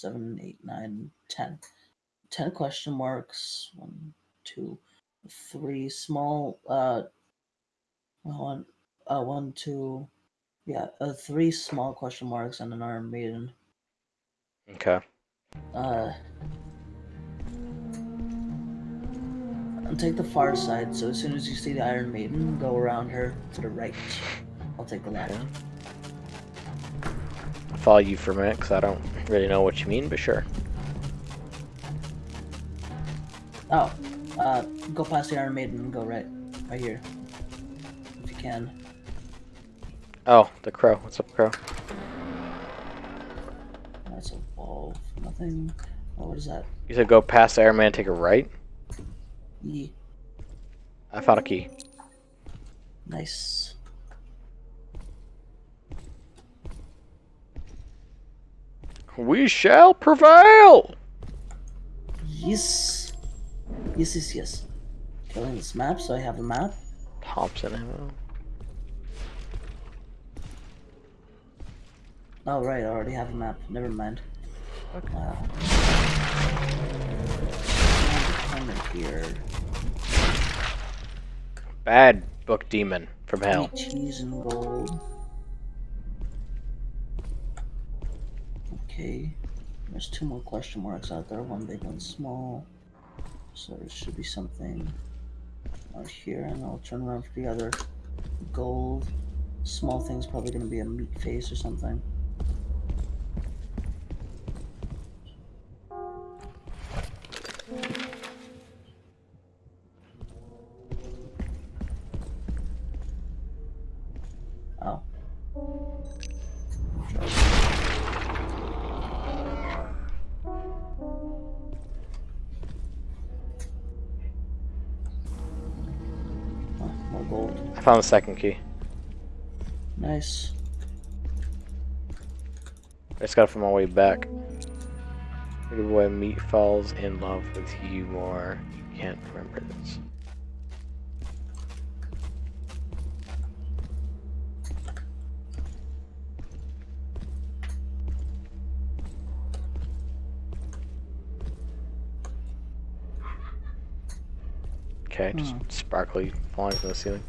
seven, eight, nine, ten. Ten question marks. One, two, three small. Uh, one, uh, one, two. Yeah, uh, three small question marks and an Iron Maiden. Okay. Uh, and take the far side. So as soon as you see the Iron Maiden, go around her to the right. I'll take the left. Follow you for a minute because I don't really know what you mean, but sure. Oh, uh, go past the Iron Maiden and go right, right here, if you can. Oh, the crow. What's up, crow? That's a wall. Nothing. Oh, what is that? You said go past the Iron Man, take a right. i found a key. Nice. We shall prevail. Yes. Yes, yes, yes. Killing this map, so I have a map. Thompson ammo. Oh, right, I already have a map. Never mind. Okay. Come in here. Bad book demon from hell. Cheese and gold. Okay. There's two more question marks out there. One big, one small. So there should be something out here, and I'll turn around for the other gold. Small thing's probably gonna be a meat face or something. Found the second key. Nice. I just got it from my way back. Pretty boy meat falls in love with you more. You can't remember this. Okay, just Hmm. sparkly falling from the ceiling.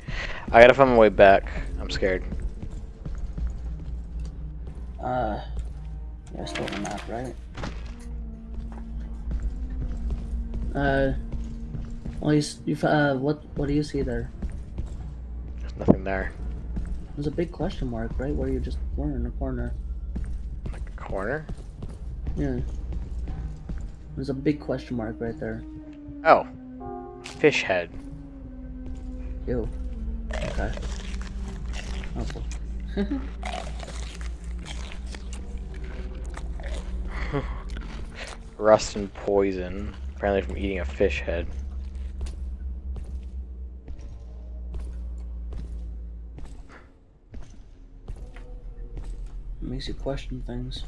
I gotta find my way back. I'm scared. Uh, yeah, still on the map, right? Uh, well, you, you, uh, what, what do you see there? There's nothing there. There's a big question mark, right, where you just were in the corner. Like a corner? Yeah. There's a big question mark right there. Oh. Fish head. Ew. Okay. Rust and poison. Apparently from eating a fish head. It makes you question things.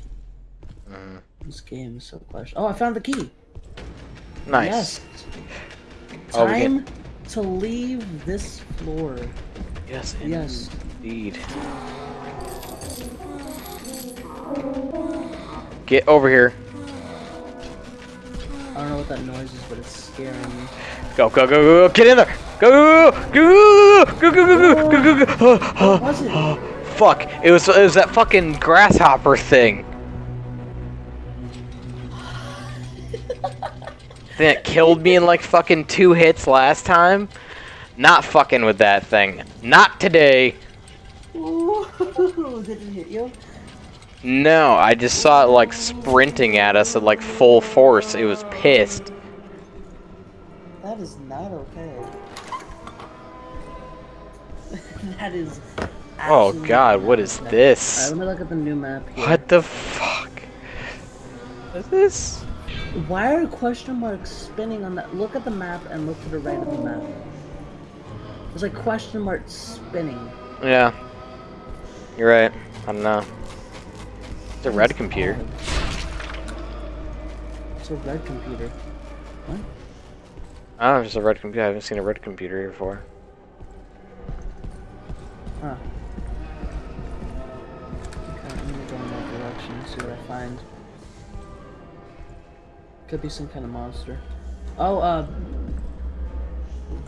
Mm. This game is so question. Oh, I found the key. Nice. Yes. Oh, Time to leave this floor. Yes, Yes. indeed. Get over here. I don't know what that noise is, but it's scaring me. Go, go, go, go, go. Get in there. Go, go, go, go, go, go, go, go, go, go, go. What was it? Fuck. It was, it was that fucking grasshopper thing. That killed me in like fucking two hits last time. Not fucking with that thing. Not today. Ooh, did it hit you? No, I just saw it like sprinting at us at like full force. It was pissed. That is not okay. that is. Oh god, what is this? Alright, let me look at the new map here. What the fuck? What is this? Why are question marks spinning on that? Look at the map and look to the right of the map. There's like question marks spinning. Yeah. You're right. I don't know. It's a red computer. It's a red computer. What? I don't know, it's a red computer. I haven't seen a red computer here before. Huh. Okay, I'm gonna go in that direction and see what I find. Could be some kind of monster. Oh, uh.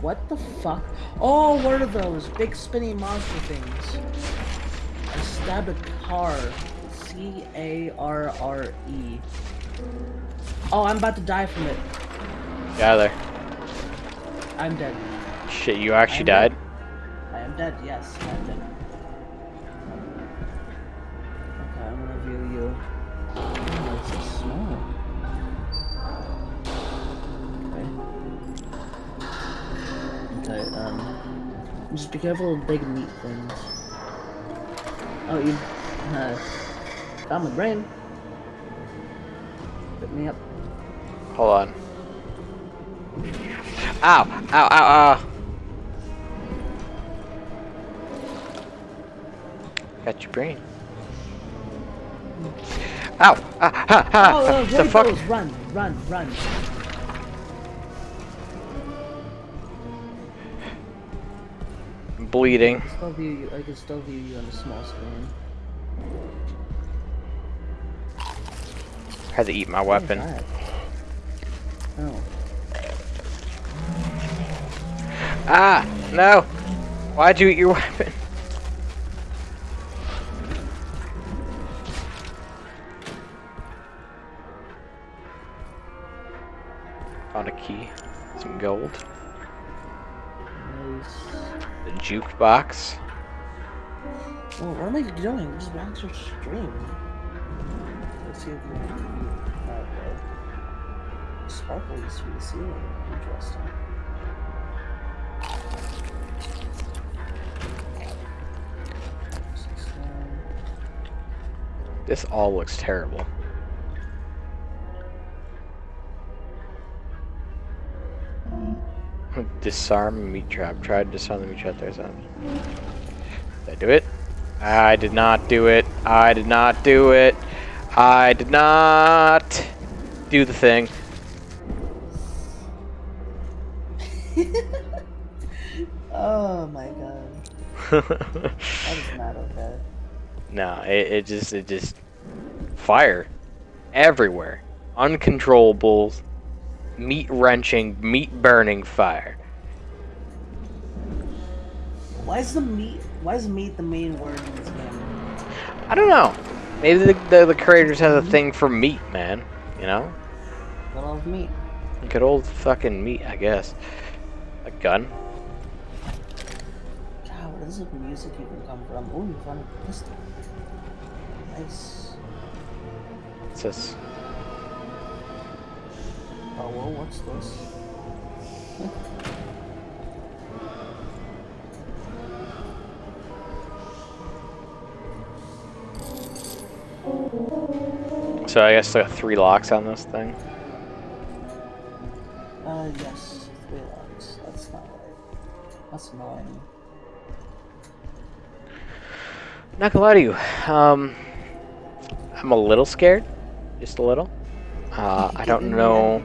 What the fuck? Oh, what are those? Big spinny monster things. I stabbed a car. C A R R E. Oh, I'm about to die from it. Get out of there. I'm dead. Shit, you actually died? dead. I am dead, yes, I'm dead. Just be careful of big meat things. Oh, you. Uh. Found my brain. Pick me up. Hold on. Ow! Ow, ow, ow! Got your brain. Ow! Ah, ha, ha! Oh, uh, the fuck? Run, run, run. Bleeding. I can still view you. I can still view you on the small screen. had to eat my What weapon. Oh. Ah! No! Why'd you eat your weapon? Found a key. Some gold. The jukebox. Well, what am I doing? Just watch your stream. Let's see if we can. Okay. Uh, Sparkles through the ceiling. Interesting. This all looks terrible. Disarm meat trap. Try to disarm the meat trap. There's a. Did I do it? I did not do it. I did not do it. I did not do the thing. oh my god. That is not okay. no, it, it just it just fire everywhere, uncontrollable, meat wrenching, meat burning fire. Why is the meat? Why is meat the main word in this game? I don't know. Maybe the, the, the creators have a hmm? thing for meat, man. You know? I love meat. Good old fucking meat, I guess. A gun? God, where does the music even come from? Oh, you found a pistol. Nice. What's this? Oh, well, what's this? So I guess there are three locks on this thing. Uh, yes, three locks. That's not right. That's annoying. Not gonna lie to you. Um, I'm a little scared. Just a little. Uh, I don't know.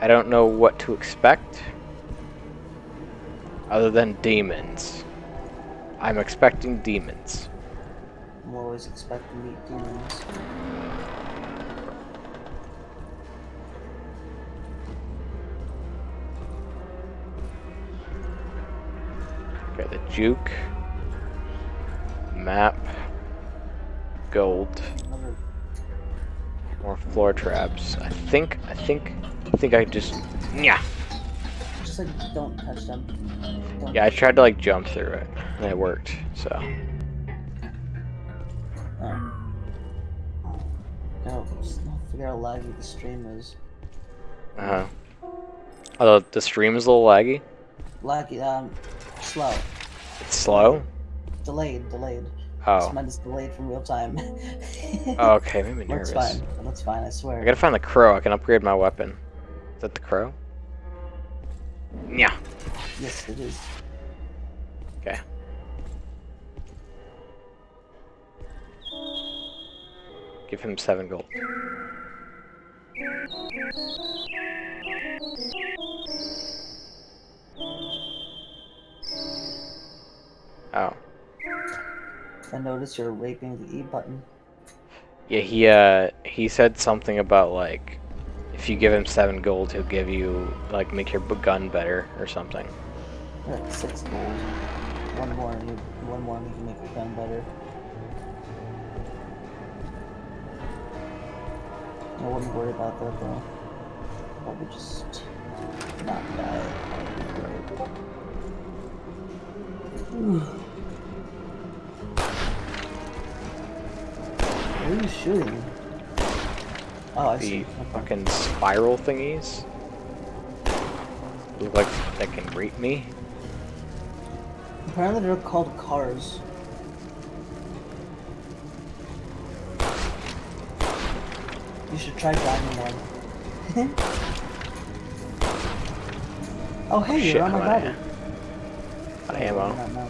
I don't know what to expect. Other than demons. I'm expecting demons. I'm always expecting to meet demons. Okay, the juke. Map. Gold. More floor traps. I think, I think, I think I just, yeah. Just like, don't touch them. Don't Yeah, I tried to like jump through it, and it worked. So, Um. Gotta just figure out how laggy the stream is. uh huh. Although the stream is a little laggy. Laggy, um, slow. It's slow. Delayed, delayed. Oh. This Mine is delayed from real time. oh okay, made me nervous. That's fine. That's fine, I swear. I gotta find the crow. I can upgrade my weapon. Is that the crow? Yeah. Yes, it is. Okay. Give him seven gold. Oh. I notice you're raping the E button. Yeah, he uh he said something about like if you give him seven gold, he'll give you like make your gun better or something. Like six gold. One more and you, one more and you can make your gun better. I wouldn't worry about that though. Probably just not die. What are you shooting? Oh, I The see. fucking spiral thingies look like they can rape me. Apparently they're called cars. You should try driving one. oh hey, Shit, you're on my body. of Out ammo. Now.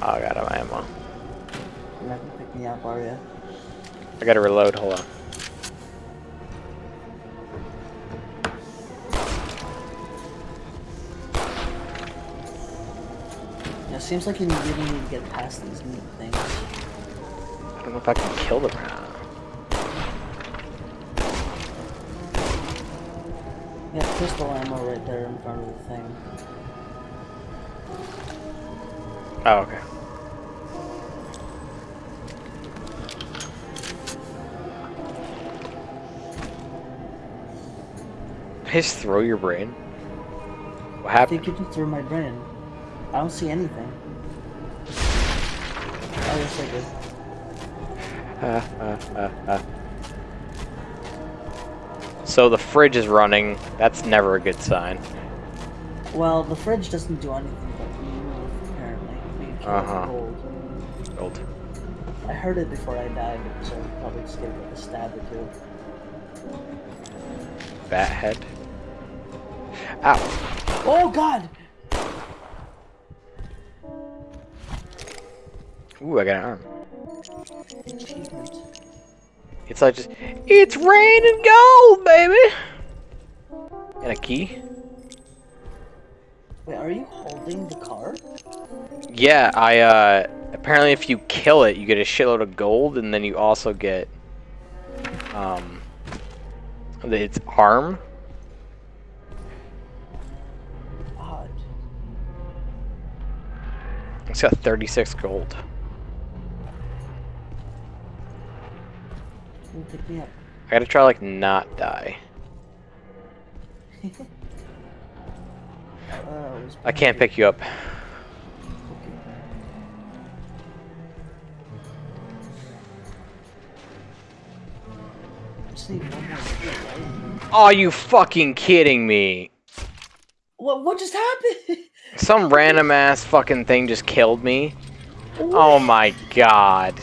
Oh, I got my ammo. You're not gonna pick me up, are you? I gotta reload. Hold on. Yeah, it seems like you really need to get past these neat things. I don't know if I can kill them or pistol ammo right there in front of the thing. Oh, okay. Just throw your brain. What happened? I think you just threw my brain. I don't see anything. Oh, yes, I did. Uh, uh, uh, uh. So the fridge is running. That's never a good sign. Well, the fridge doesn't do anything but move, apparently. You can kill it with Uh-huh. gold. Gold. I heard it before I died, so I probably just gave it like a stab or two. Bat head. Ow. Oh god! Ooh, I got an arm. Achievement. It's like just, it's raining gold, baby. And a key. Wait, are you holding the car? Yeah, I uh apparently if you kill it, you get a shitload of gold, and then you also get um the- its arm. Odd. It's got 36 gold. You pick me up? I gotta try like not die. Uh, I can't pick you up. Okay. Just need one more hit, right? Oh, you fucking kidding me? What, what just happened? Some random ass fucking thing just killed me. Oh my god.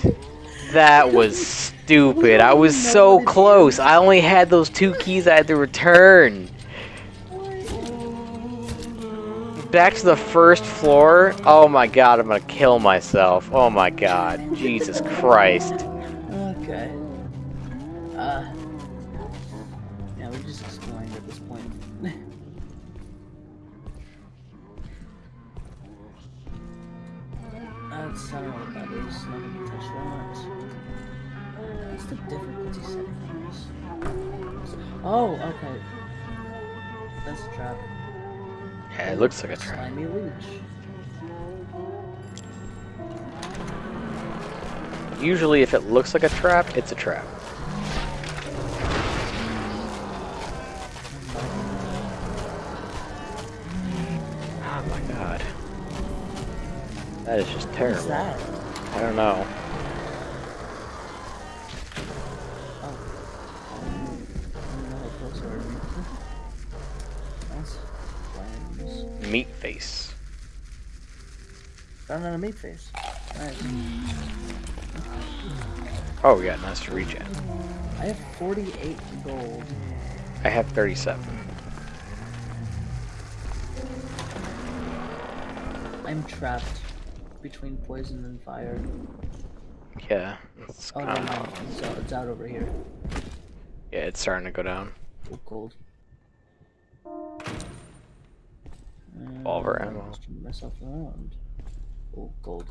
That was stupid. I was so close. I only had those two keys I had to return. Back to the first floor. Oh my god, I'm gonna kill myself. Oh my god. Jesus Christ. Oh, okay. That's a trap. Yeah, it looks like a trap. Slimy leech. Usually if it looks like a trap, it's a trap. Oh my god. That is just What's terrible. that? I don't know. Meat face. Found on a meat face. Nice. Oh yeah, nice to regen. I have 48 gold. I have 37. I'm trapped between poison and fire. Yeah, it's Oh no, no, it's out, it's out over here. yeah, it's starting to go down. Oh, Revolver ammo. just turn myself around. Oh, gold.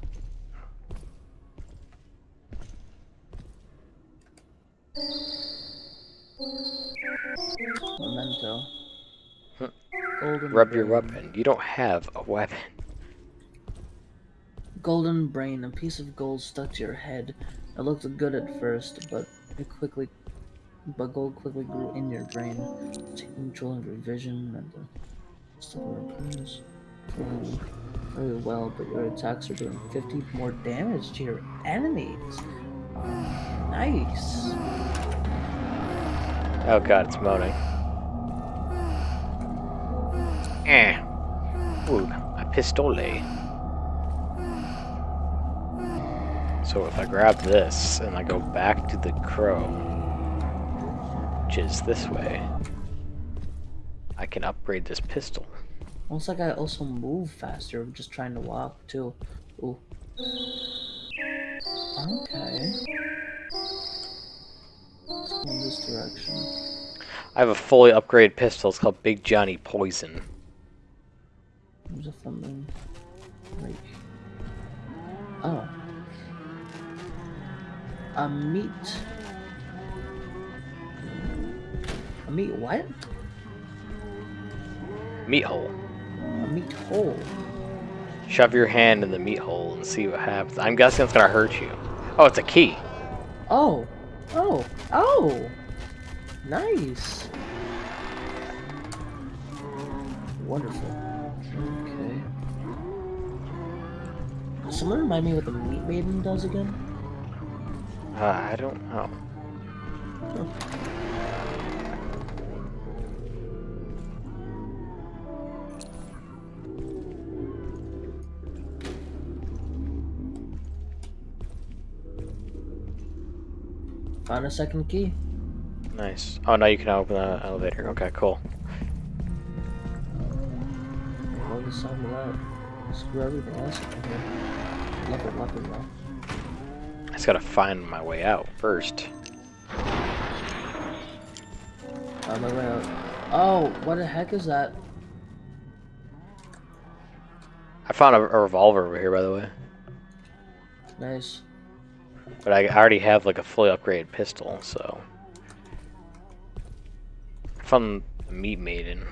Memento. Golden Rub your weapon. You don't have a weapon. Golden brain, a piece of gold stuck to your head. It looked good at first, but it quickly, but gold quickly grew in your brain, taking control of your vision and of your very well, but your attacks are doing 50 more damage to your enemies. Nice. Oh god, it's moaning. Eh. Ooh, a pistole. So if I grab this and I go back to the crow, which is this way, I can upgrade this pistol. Looks like I also move faster. I'm just trying to walk too. Ooh. Okay. Let's go in this direction. I have a fully upgraded pistol. It's called Big Johnny Poison. There's a. Right. Oh. A meat. A meat what? Meat hole. A meat hole. Shove your hand in the meat hole and see what happens. I'm guessing it's gonna hurt you. Oh, it's a key. Oh. Oh. Oh. Nice. Wonderful. Okay. Does someone remind me what the meat maiden does again? Uh, I don't know. Found a second key. Nice. Oh, now you can open the elevator. Okay, cool. Some of that? Screw everything else in here. Love it, love it, though. I just gotta find my way out first. On my way out. Oh, what the heck is that? I found a, a revolver over here, by the way. Nice. But I already have like a fully upgraded pistol, so. Found the meat maiden.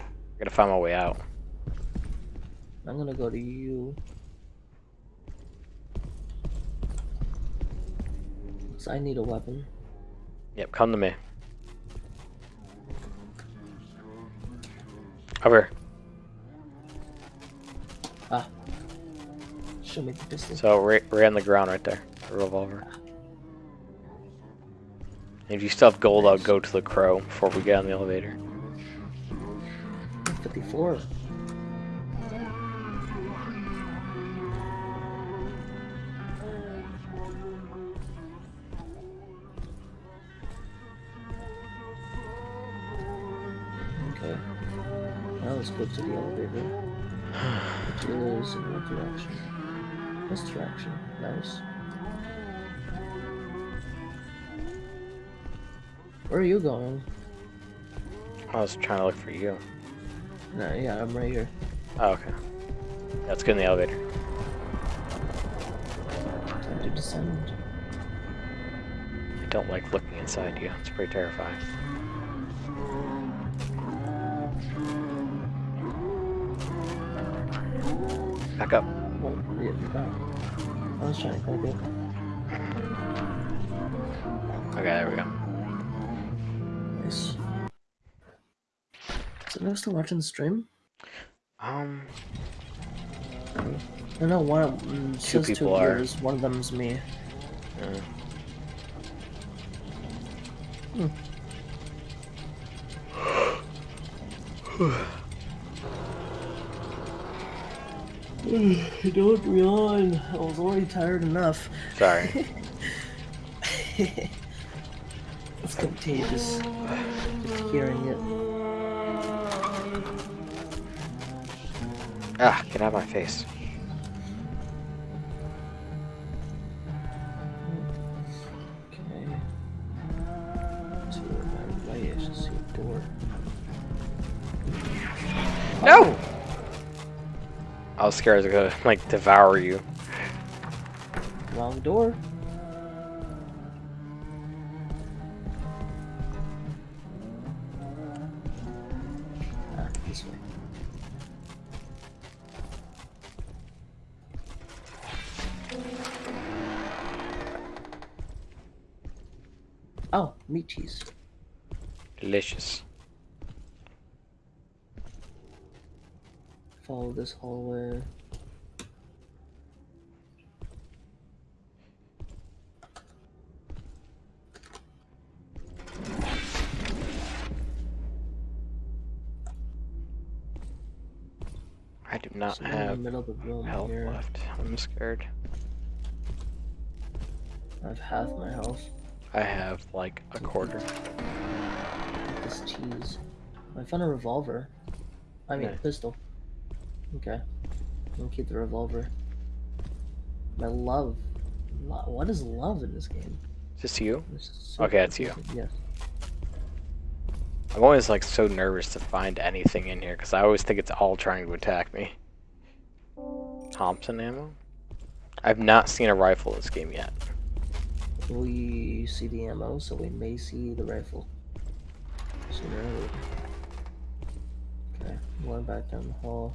I gotta find my way out. I'm gonna go to you. 'Cause I need a weapon. Yep, come to me. Over. Ah. Show me the pistol. So right, right on the ground right there. The revolver. If you still have gold, I'll go to the crow before we get on the elevator. 54. Okay. Now let's go to the elevator. Which is in what direction? This direction. Nice. Where are you going? I was trying to look for you. No, yeah, I'm right here. Oh, okay. Let's get in the elevator. Time to descend. I don't like looking inside you. It's pretty terrifying. Back up. I was trying to click it. Okay, there we go. Nice. Is anyone still watching the stream? Um, I know one of mm, Two two people are. viewers, one of them's me. uh, Don't yawn. I was already tired enough. sorry. It's contagious. Just hearing it. ah, get out of my face. Okay. To I was scared I was gonna, like, devour you. Wrong door. Ah, this way. Oh, meat cheese. Delicious. This hallway. I do not Somewhere have the middle of the room health here. left. I'm scared. I have half my health. I have like a quarter. This cheese. I found a revolver. I mean, Nice. a pistol. Okay. I'll keep the revolver. My love. Lo- What is love in this game? Is this you? So Okay, that's you. Yes. I'm always like so nervous to find anything in here because I always think it's all trying to attack me. Thompson ammo? I've not seen a rifle this game yet. We see the ammo, so we may see the rifle. Sooner or later. Okay, going back down the hall.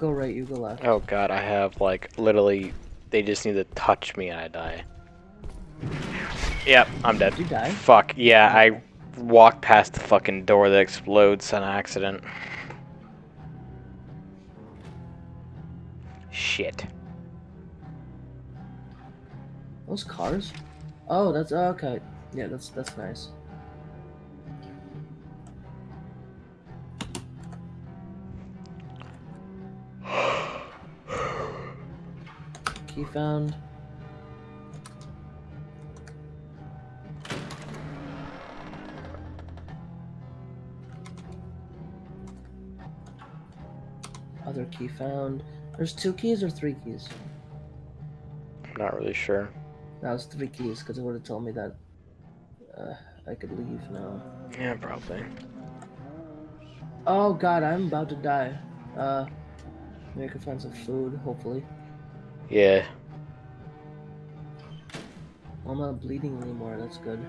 go right, you go left. Oh god, I have like literally. They just need to touch me and I die. Yep, I'm dead. Did you die? Fuck, yeah, I walked past the fucking door that explodes on accident. Shit. Those cars? Oh, that's oh, okay. Yeah, that's that's nice. Key found. Other key found. There's two keys or three keys? I'm not really sure. That was three keys because it would have told me that uh, I could leave now. Yeah, probably. Oh god, I'm about to die. Uh, maybe I can find some food, hopefully. Yeah. I'm not bleeding anymore, that's good.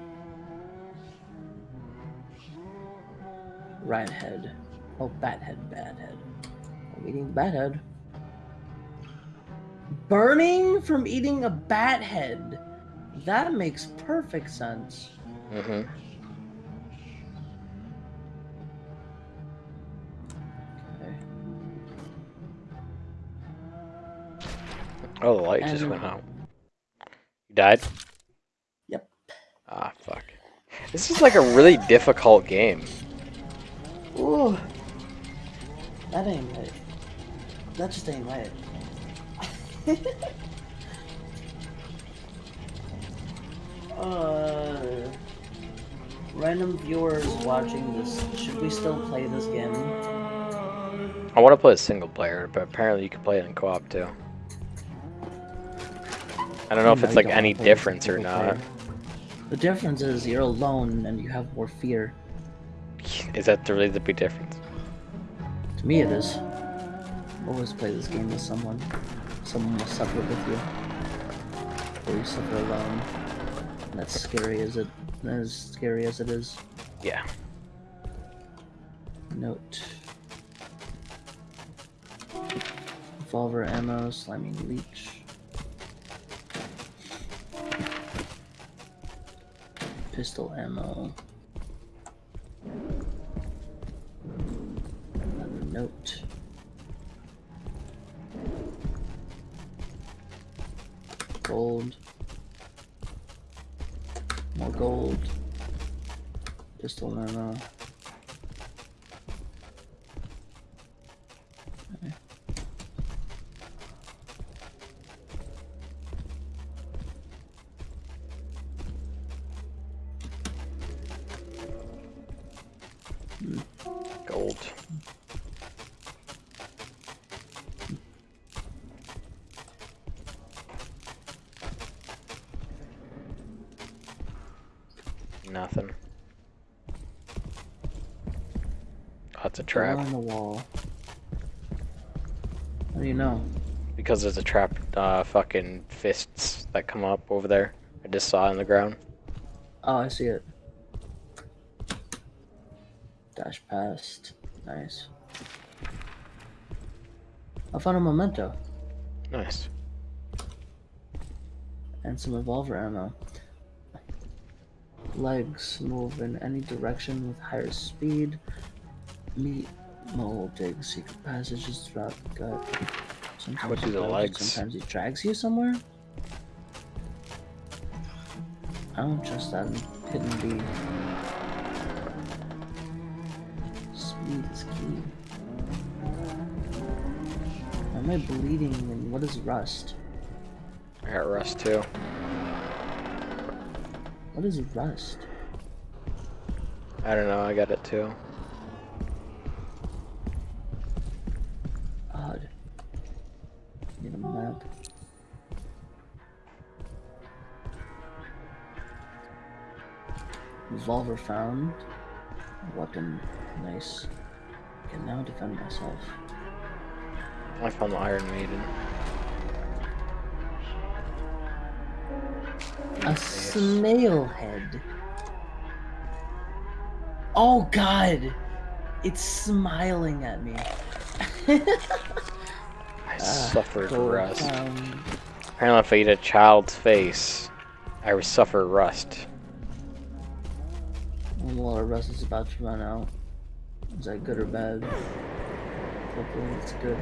Rat head. Oh, bat head, bad head. I'm eating the bat head. Burning from eating a bat head. That makes perfect sense. Mm-hmm. Oh, the light just went out. You died? Yep. Ah, fuck. This is like a really difficult game. Ooh. That ain't right. That just ain't right. uh, random viewers watching this, should we still play this game? I want to play a single player, but apparently you can play it in co-op too. I don't know if it's like any difference or not. The difference is you're alone and you have more fear. Is that really the big difference? To me, it is. Always play this game with someone. Someone will suffer with you. Or you suffer alone. And that's scary as it as scary as it is. Yeah. Note. Revolver ammo, slimy leech. Pistol ammo. Another note. Gold. More gold. Pistol ammo. Trap. on the wall. How do you know? Because there's a trap, uh, fucking fists that come up over there. I just saw it on the ground. Oh, I see it. Dash past. Nice. I found a memento Nice. and some revolver ammo. Legs move in any direction with higher speed. Meat mole dig secret passages throughout the gut. Sometimes he do the it, legs? Sometimes he drags you somewhere. I don't trust that hidden bee. Speed is key. Why am I bleeding and what is rust? I got rust too. What is rust? I don't know, I got it too. Revolver found. Weapon. Nice. Can now defend myself. I found the Iron Maiden. A snail head. Oh god! It's smiling at me. I suffered ah, Gold rust. found. Apparently, if I eat a child's face, I would suffer rust. Well, our rust is about to run out. Is that good or bad? Hopefully it's good.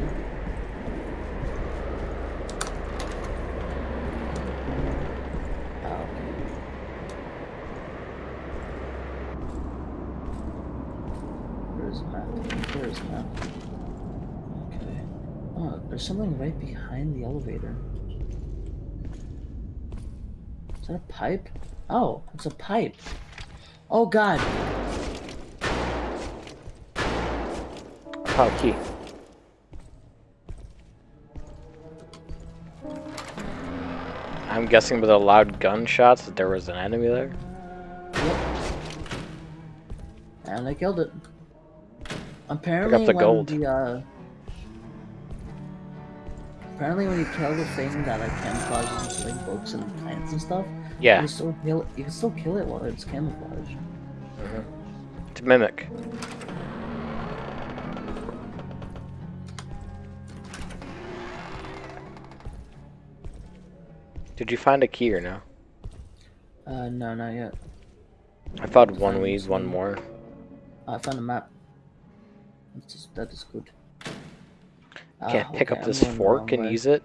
There's something right behind the elevator. Is that a pipe? Oh, it's a pipe. Oh god. Oh key. I'm guessing with the loud gunshots that there was an enemy there. Yep. And I killed it. Apparently, the when gold. the uh, apparently when you kill the thing that like camouflages into like books and plants and stuff, you Yeah, can still kill. You can still kill it while it's camouflage. to mimic. Did you find a key or no? Uh, no, not yet. I found one weed, one more. I found a map. That's just, that is good. Can't Ah, pick okay, up this fork and way. use it?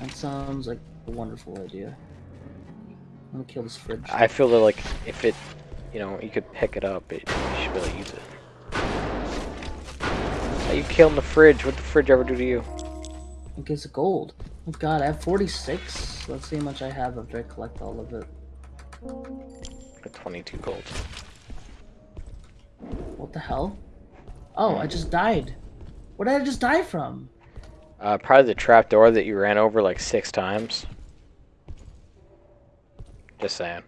That sounds like a wonderful idea. I'm gonna kill this fridge. I feel that like if it, you know, you could pick it up, it, you should to use it. Are you killing the fridge? What'd the fridge ever do to you? It gives gold. Oh god, I have 46. Let's see how much I have after I collect all of it. Like 22 gold. What the hell? Oh, I just died. What did I just die from? Uh, probably the trap door that you ran over like six times. Just saying.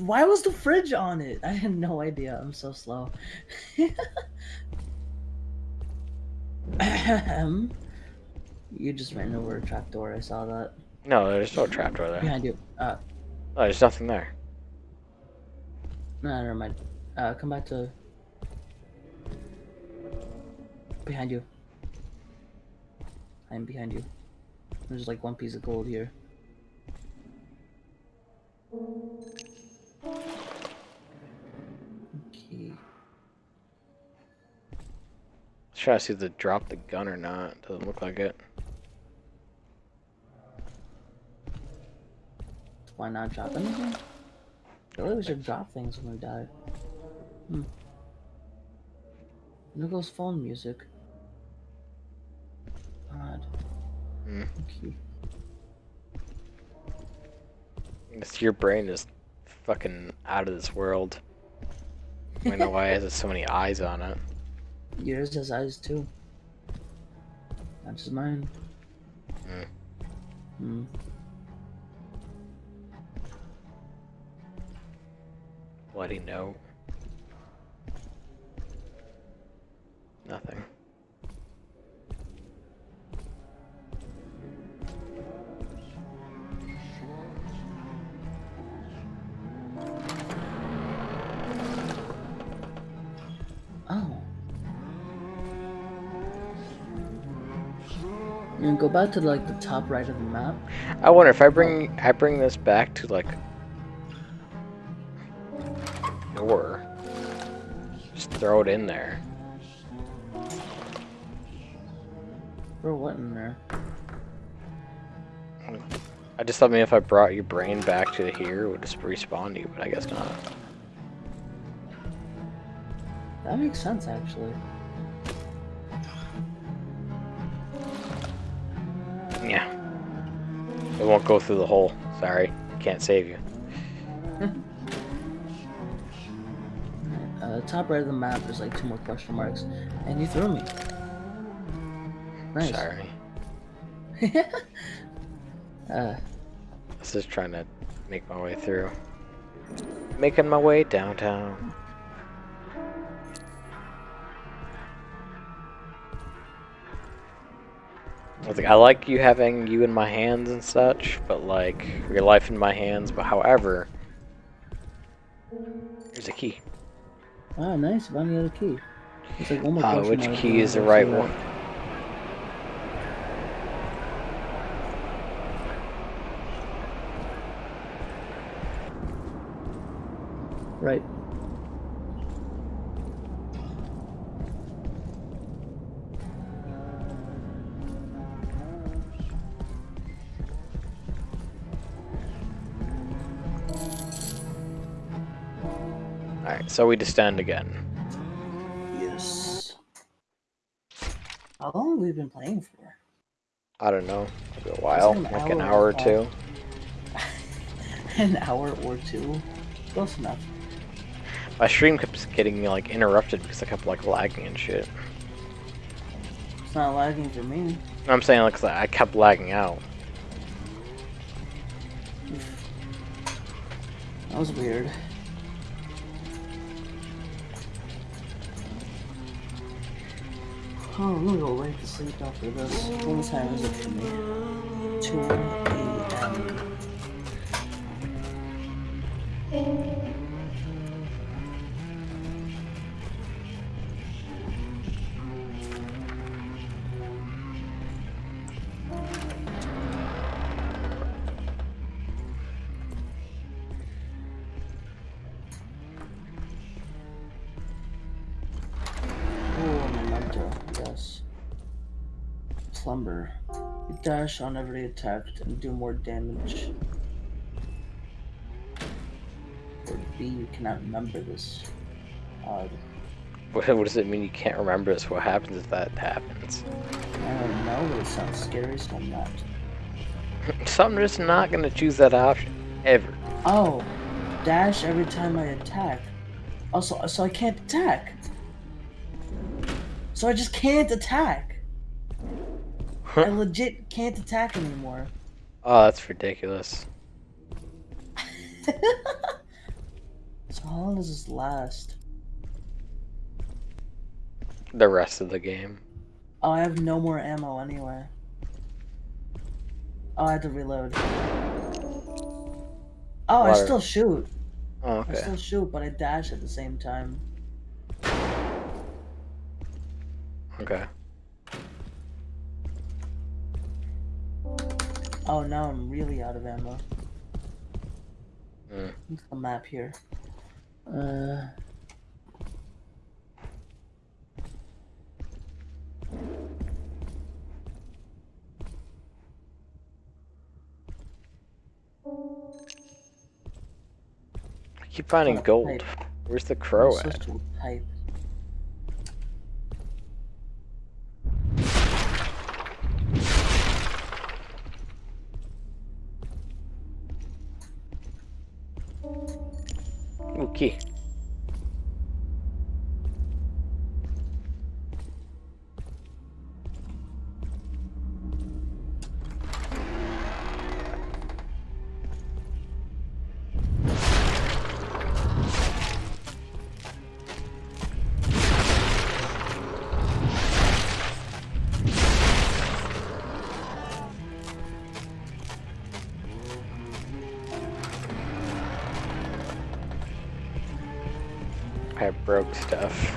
Why was the fridge on it? I had no idea. I'm so slow. You just ran over a trapdoor. I saw that. No, there's no trap door there. Behind you. Uh, No, there's nothing there. no, never mind. Uh, come back to. Behind you. I'm behind you. There's like one piece of gold here. Okay. Let's try to see if they drop the gun or not. Doesn't look like it. Why not drop anything? I we should drop things when we die. Hmm. There goes phone music. Hmm. Okay. Your brain is fucking out of this world. I know why it has so many eyes on it. Yours has eyes too. Not just mine. Hmm. Hmm. Bloody note. Nothing. You can go back to like the top right of the map. I wonder if I bring I bring this back to like or just throw it in there. Throw what in there? I just thought maybe if I brought your brain back to here, it would just respawn you, but I guess not. That makes sense actually. Yeah. It won't go through the hole. Sorry. Can't save you. Uh, top right of the map, there's like two more question marks, and you threw me. Nice. Sorry. uh, I was just trying to make my way through. Making my way downtown. I was like, I like you having you in my hands and such, but like your life in my hands. But however, here's a key. ah, nice. Found the other key. There's like one more Uh, which key is the right one? Right. Alright, so we descend again. Yes. How long have we been playing for? I don't know, maybe a while, an like an hour hour or two. An hour or two? Close enough. My stream kept getting me like interrupted because I kept like lagging and shit. It's not lagging for me. I'm saying like I kept lagging out. That was weird. Oh, I'm gonna go right to sleep after this. What time is it for me? 2 a.m. On every attack and do more damage. Or B, you cannot remember this. Odd. What, what does it mean you can't remember this? What happens if that happens? I don't know, but it sounds scary, so I'm not. So I'm just not gonna choose that option. Ever. Oh, dash every time I attack. Also, so I can't attack. So I just can't attack. I legit can't attack anymore. Oh, that's ridiculous. So how long does this last? The rest of the game. Oh, I have no more ammo anyway. Oh, I had to reload. Oh, I still shoot. Oh, I still shoot, but I dash at the same time. Okay. Oh, now I'm really out of ammo. Mm. Look at the map here. Uh. I keep finding gold. pipe. Where's the crow at? supposed to type. I broke stuff.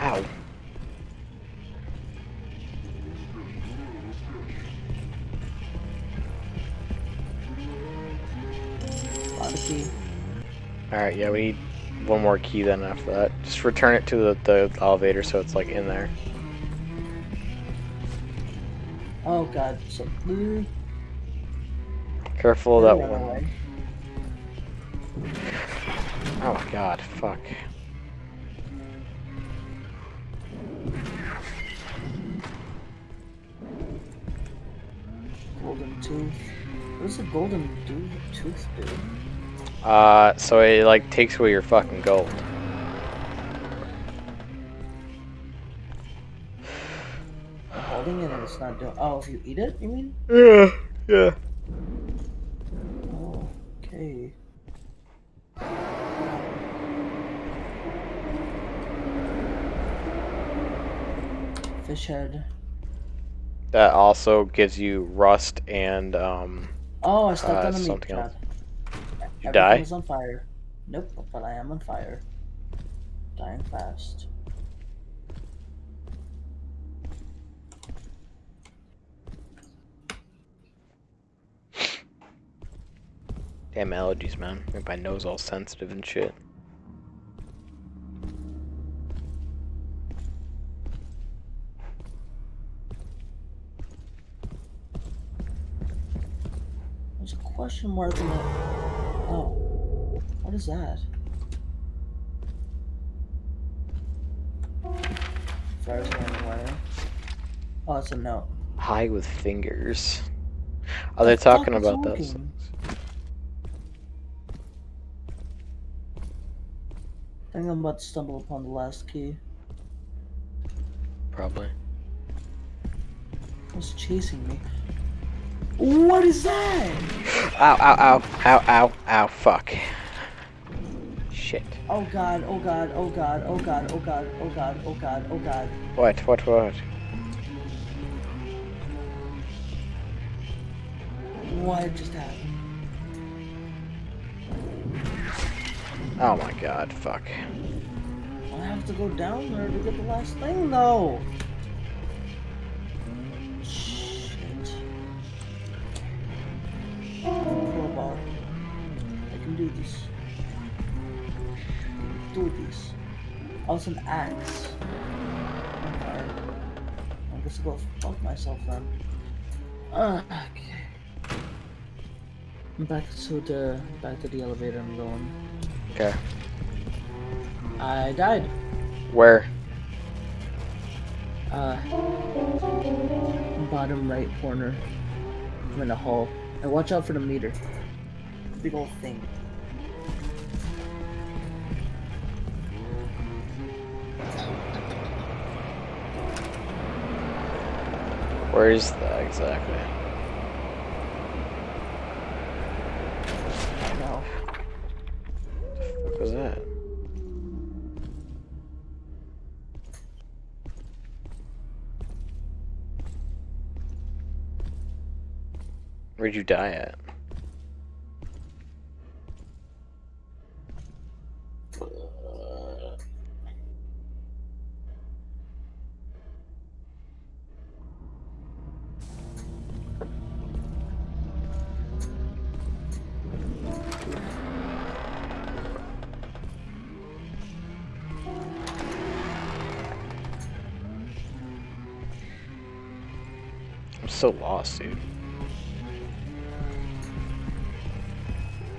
Ow. Found a key. Alright, yeah, we need one more key then after that. Just return it to the, the elevator so it's like in there. Oh god. So mm, Careful of that run one. away. Oh my god, fuck. Golden tooth. What does a golden do tooth do? Uh, so it like takes away your fucking gold. I'm holding it and it's not doing. Oh, if you eat it, you mean? Yeah, yeah. Oh, okay. That also gives you rust and um. Oh, I stepped Uh, on a meat something trap. You Everything die? is on fire. Nope, but I am on fire. Dying fast. Damn allergies, man. Make my nose all sensitive and shit. Question mark in the. Oh. What is that? Fire's going away. Oh, it's a note. High with fingers. Are they The fuck talking is about this? smoking? I think I'm about to stumble upon the last key. Probably. What's chasing me? What is that? Ow, ow, ow, ow, ow, ow, fuck. Shit. Oh god, oh god, oh god, oh god, oh god, oh god, oh god, oh god. What, what, what? What just happened? Oh my god, fuck. I have to go down there to get the last thing though. Do this. It's an axe. Okay. I guess I'll go fuck myself then. Uh, okay. I'm back to the back to the elevator I'm going. Okay. I died. Where? Uh, bottom right corner. I'm in a hole. And watch out for the meter. Big old thing. Where is that exactly? No. What was that? Where'd you die at? So lost, dude.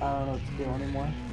I don't know what to do anymore.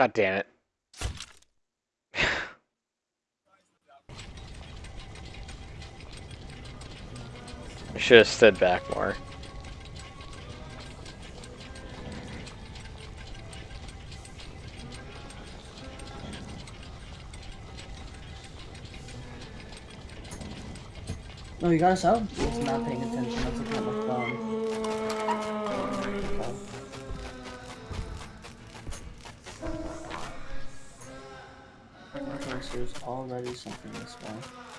God damn it. I should have stood back more. No, you got us out? Not paying attention. Already something this way.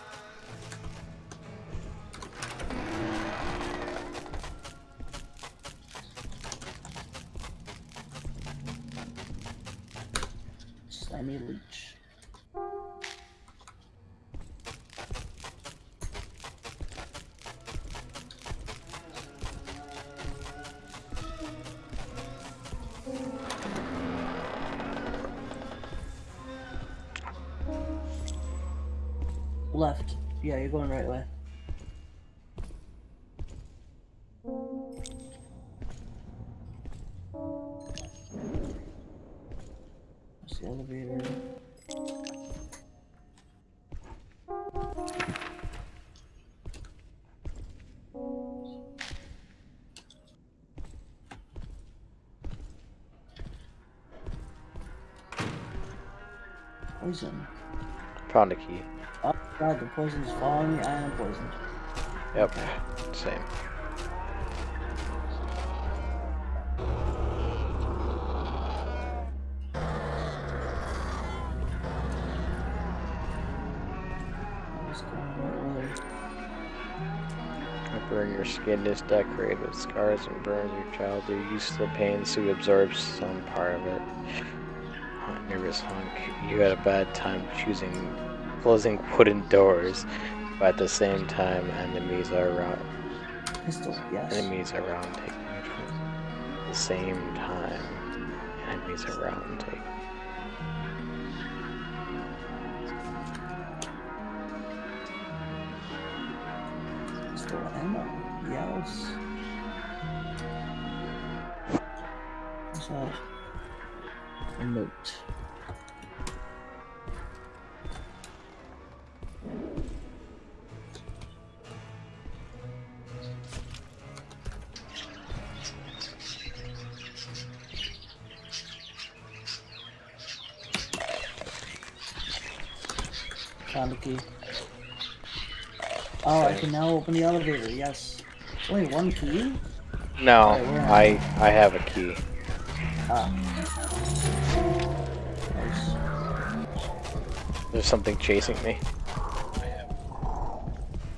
Poison. Found a key. Oh god, the poison's following me. I am poisoned. Yep. Same. I'm just going right way. Burn your skin is decorated with scars and burns your child. Your used to the pain suit absorbs some part of it. Nervous hunk. You had a bad time choosing closing wooden doors, but at the same time enemies are around Pistol, yes. enemies around taking at the same time enemies are around take Pistol ammo. Yes. One key? No, where I I have a key. Ah. Nice. There's something chasing me.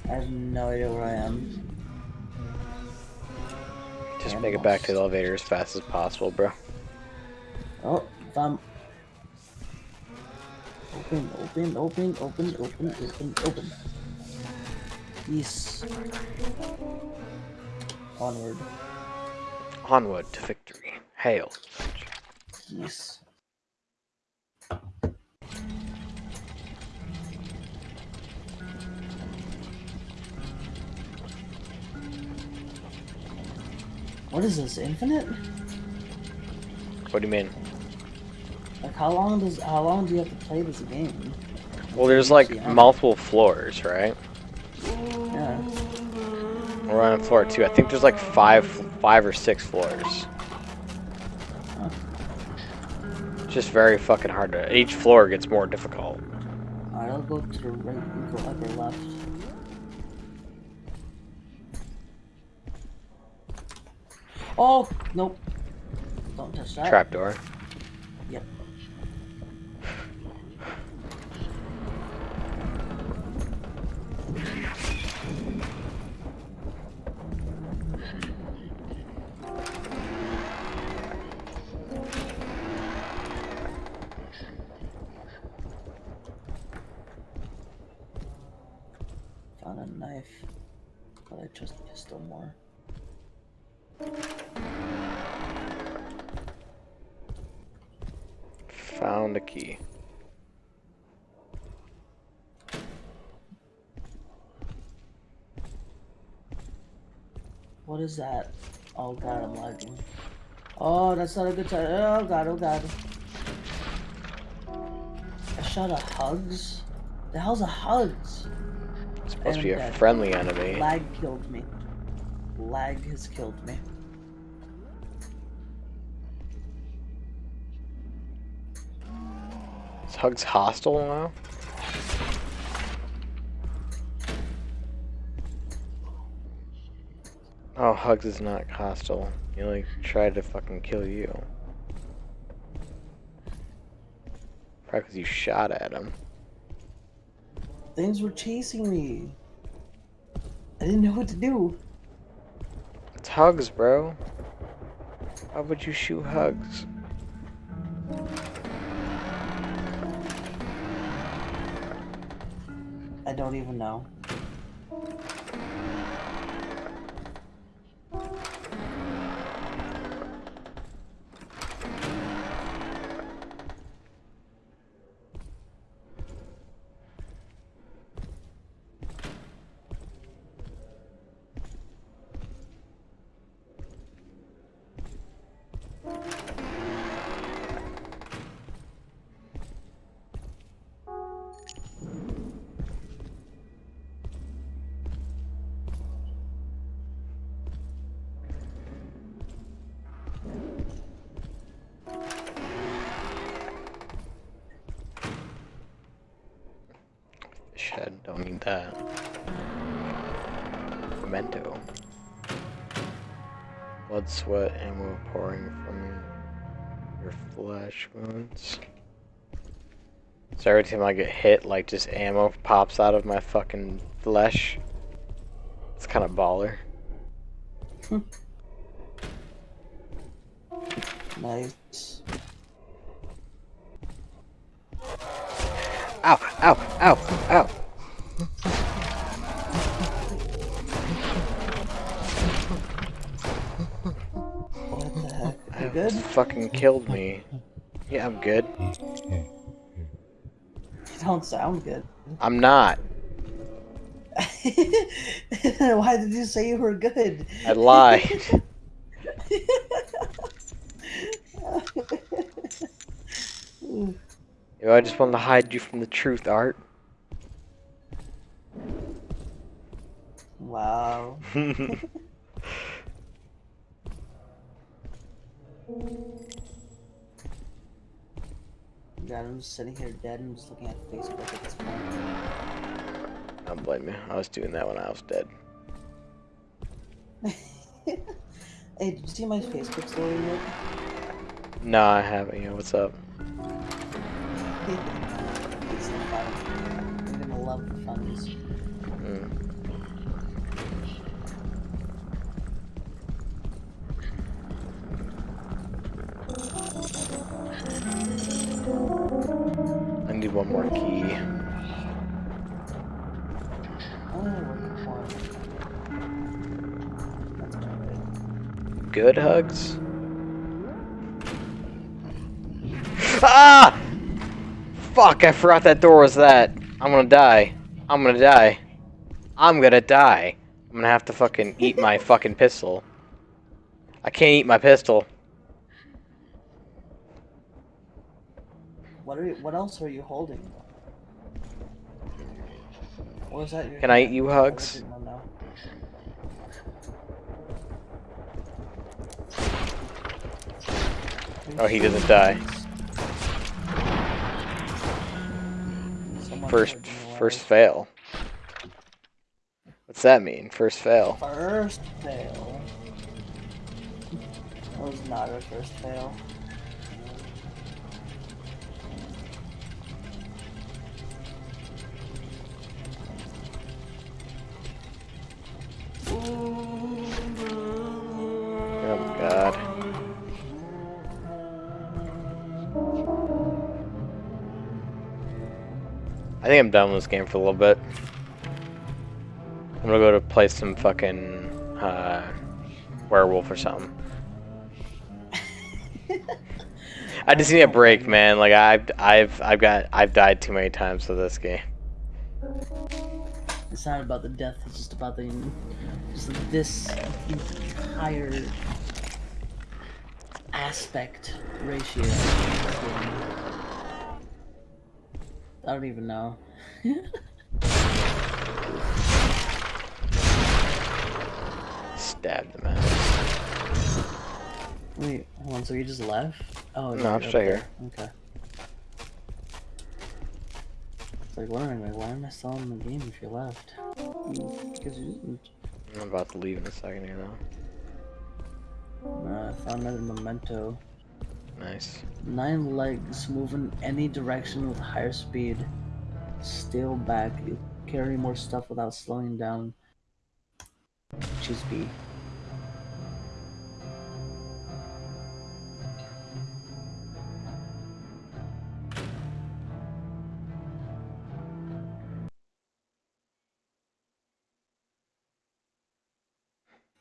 I have no idea where I am. Just make it back to the elevator as fast as possible, bro. Oh, found. Open, open, open, open, open, open, open. Yes. Onward. Onward to victory. Hail. Yes. What is this? Infinite? What do you mean? Like how long does how long do you have to play this game? Well, there's like multiple floors, right? Yeah. We're on floor two. I think there's like five, five or six floors. Just very fucking hard to. Each floor gets more difficult. Alright, I'll go to the right and go upper left. Oh nope. Don't touch that. Trapdoor. A knife, but I trust pistol more. Found a key. What is that? Oh god, I'm lagging. Oh, that's not a good time. Oh god, oh god. A shot a hugs? The hell's a hugs? Supposed be a that uh, friendly enemy. Lag killed me. Lag has killed me. Is Hugs hostile now? Oh, Hugs is not hostile. He only tried to fucking kill you. Probably because you shot at him. Things were chasing me. I didn't know what to do. It's Hugs, bro. How would you shoot Hugs? I don't even know. That. Memento. Blood, sweat, ammo pouring from your flesh wounds. So every time I get hit, like just ammo pops out of my fucking flesh. It's kind of baller. Nice. Fucking killed me. Yeah, I'm good. You don't sound good. I'm not. Why did you say you were good? I lied. I just wanted to hide you from the truth, Art. wow. just sitting here dead and just looking at Facebook at this point. Don't blame me. I was doing that when I was dead. Hey, did you see my Facebook story yet? No, I haven't. Yeah, what's up? it's the fun. You're gonna love the funnies. Key. Working for it. That's alright. Good hugs? Ah! Fuck, I forgot that door was that. I'm gonna die. I'm gonna die. I'm gonna die. I'm gonna have to fucking eat my fucking pistol. I can't eat my pistol. What are you, what else are you holding? Or is that your Can I eat you hugs? Oh, he doesn't die. Someone First, first fail. What's that mean? First fail. First fail. That was not our first fail. Oh god. I think I'm done with this game for a little bit. I'm gonna go to play some fucking uh, werewolf or something. I just need a break, man. Like I've I've I've got I've died too many times with this game. It's not about the death, it's just about the just this entire aspect ratio. I don't even know. Stab the mouse. Wait, hold on. So you just left? Oh, No, I'm still here. Okay. It's like why am I still in the game if you left? Because you didn't. I'm about to leave in a second here though. Nah, I found another memento. Nice. Nine legs move in any direction with higher speed. Stale back. You carry more stuff without slowing down. Choose B.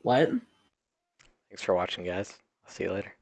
What? Thanks for watching, guys. I'll see you later.